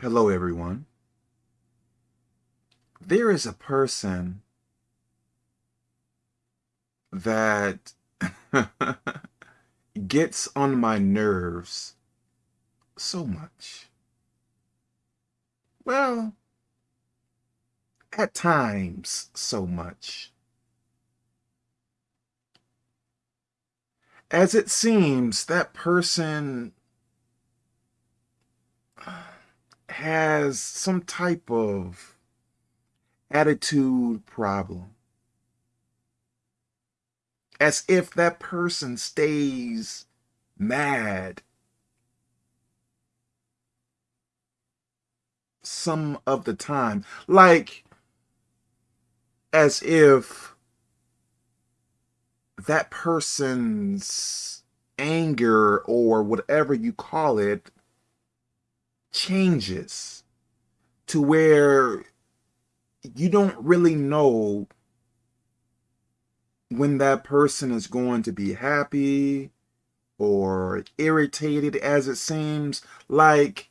Hello, everyone. There is a person that gets on my nerves so much. Well, at times, so much. As it seems, that person has some type of attitude problem. As if that person stays mad some of the time. Like, as if that person's anger or whatever you call it changes to where you don't really know when that person is going to be happy or irritated as it seems like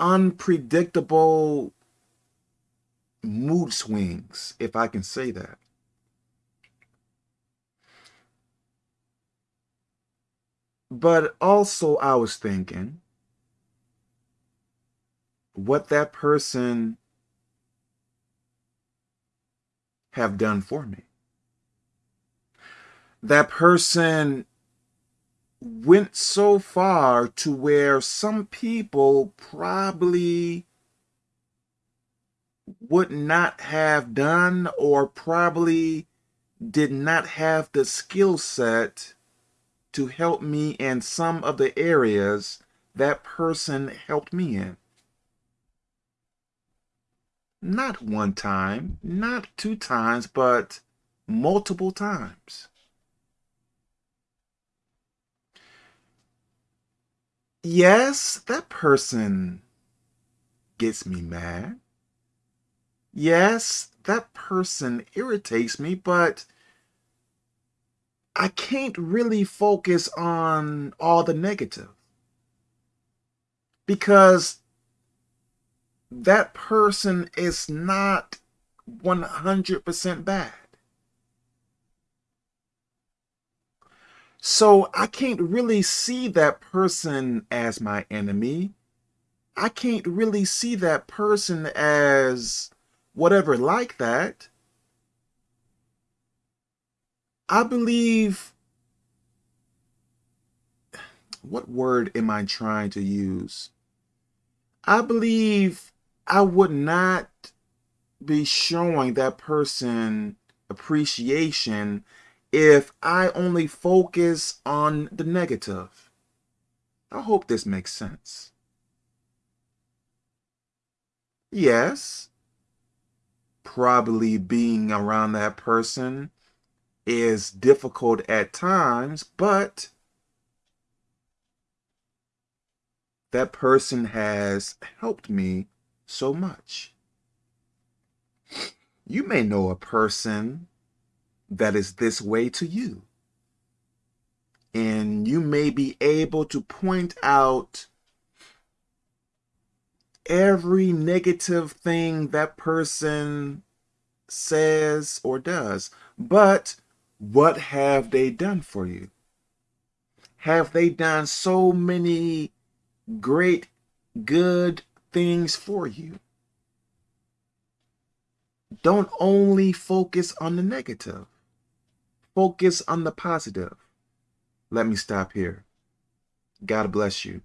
unpredictable mood swings if I can say that. But also I was thinking what that person have done for me. That person went so far to where some people probably would not have done or probably did not have the skill set to help me in some of the areas that person helped me in. Not one time, not two times, but multiple times. Yes, that person gets me mad. Yes, that person irritates me, but I can't really focus on all the negative. Because that person is not 100% bad. So I can't really see that person as my enemy. I can't really see that person as whatever like that. I believe, what word am I trying to use? I believe I would not be showing that person appreciation if I only focus on the negative. I hope this makes sense. Yes, probably being around that person is difficult at times, but that person has helped me so much. You may know a person that is this way to you. And you may be able to point out every negative thing that person says or does. But what have they done for you? Have they done so many great, good things for you. Don't only focus on the negative. Focus on the positive. Let me stop here. God bless you.